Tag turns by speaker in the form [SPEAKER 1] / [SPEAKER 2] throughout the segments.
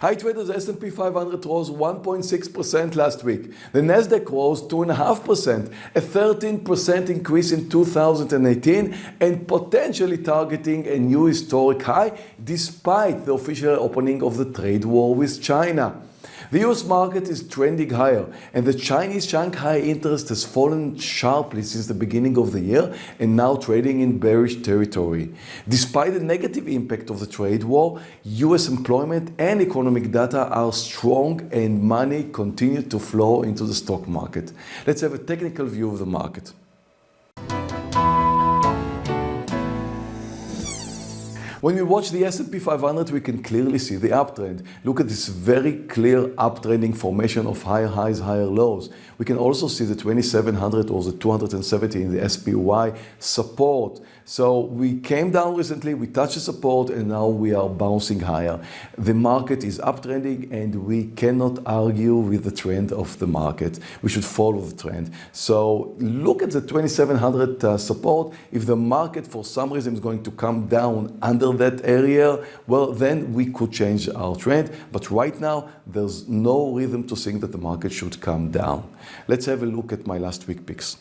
[SPEAKER 1] Hi traders S&P 500 rose 1.6% last week. The Nasdaq rose 2.5%, a 13% increase in 2018 and potentially targeting a new historic high despite the official opening of the trade war with China. The US market is trending higher and the Chinese Shanghai interest has fallen sharply since the beginning of the year and now trading in bearish territory. Despite the negative impact of the trade war, US employment and economic data are strong and money continue to flow into the stock market. Let's have a technical view of the market. When we watch the S&P 500, we can clearly see the uptrend. Look at this very clear uptrending formation of higher highs, higher lows. We can also see the 2700 or the 270 in the SPY support. So we came down recently, we touched the support and now we are bouncing higher. The market is uptrending and we cannot argue with the trend of the market. We should follow the trend. So look at the 2700 uh, support. If the market for some reason is going to come down under that area, well, then we could change our trend. But right now, there's no rhythm to think that the market should come down. Let's have a look at my last week picks.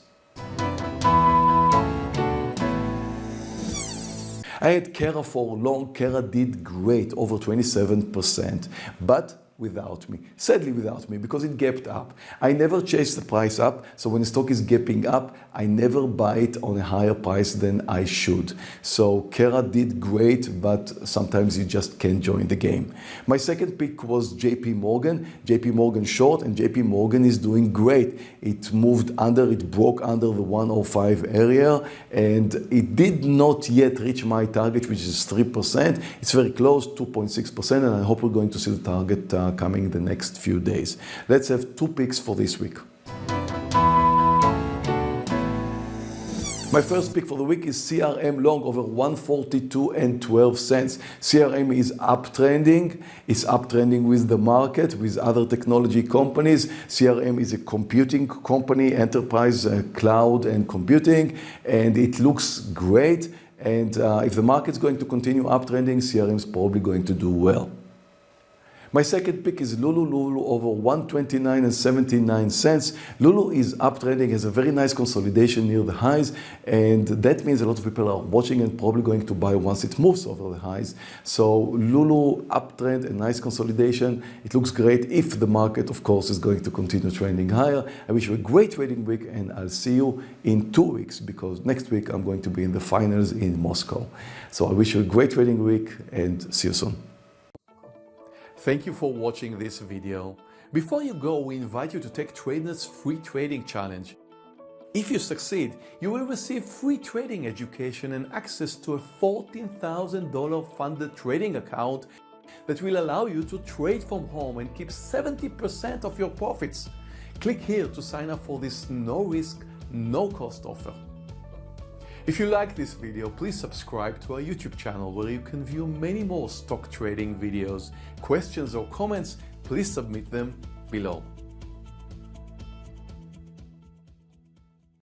[SPEAKER 1] I had Kera for long. Kera did great, over 27%. But without me. Sadly without me because it gapped up. I never chase the price up. So when the stock is gapping up, I never buy it on a higher price than I should. So Kera did great, but sometimes you just can't join the game. My second pick was JP Morgan. JP Morgan short and JP Morgan is doing great. It moved under, it broke under the 105 area and it did not yet reach my target, which is 3%. It's very close, 2.6%, and I hope we're going to see the target uh, coming the next few days. Let's have two picks for this week. My first pick for the week is CRM long over 142 and 12 cents. CRM is uptrending. It's uptrending with the market, with other technology companies. CRM is a computing company, enterprise uh, cloud and computing, and it looks great. And uh, if the market's going to continue uptrending, CRM is probably going to do well. My second pick is Lulu. Lulu over 129 and 79 cents. Lulu is uptrending, has a very nice consolidation near the highs, and that means a lot of people are watching and probably going to buy once it moves over the highs. So Lulu uptrend, a nice consolidation. It looks great if the market, of course, is going to continue trending higher. I wish you a great trading week, and I'll see you in two weeks because next week I'm going to be in the finals in Moscow. So I wish you a great trading week and see you soon. Thank you for watching this video. Before you go, we invite you to take Trader's free trading challenge. If you succeed, you will receive free trading education and access to a $14,000 funded trading account that will allow you to trade from home and keep 70% of your profits. Click here to sign up for this no risk, no cost offer. If you like this video, please subscribe to our YouTube channel where you can view many more stock trading videos. Questions or comments, please submit them below.